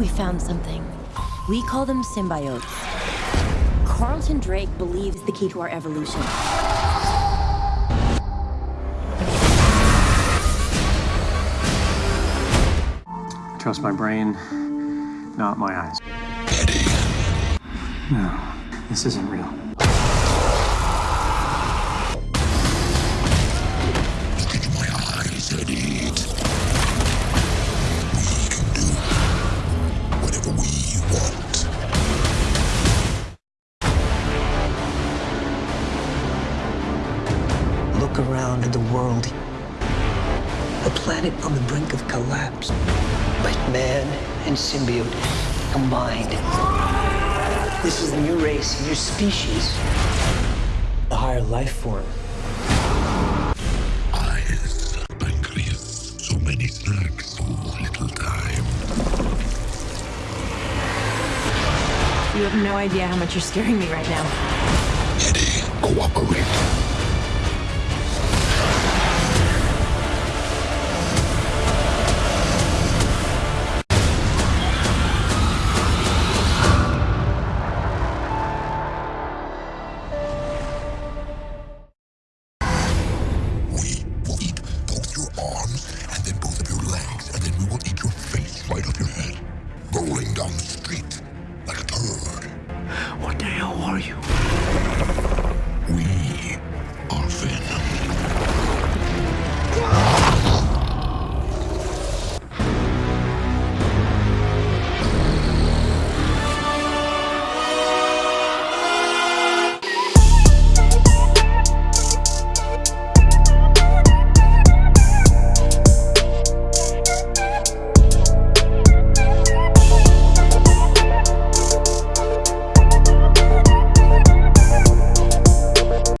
We found something. We call them symbiotes. Carlton Drake believes the key to our evolution. Trust my brain, not my eyes. No, this isn't real. Look around at the world. A planet on the brink of collapse. But man and symbiote combined. This is a new race, a new species. A higher life form. Eyes, pancreas, so many snacks, so little time. You have no idea how much you're scaring me right now. Eddie, cooperate. arms, and then both of your legs, and then we will eat your face right off your head, rolling down the street like a turd. What the hell are you?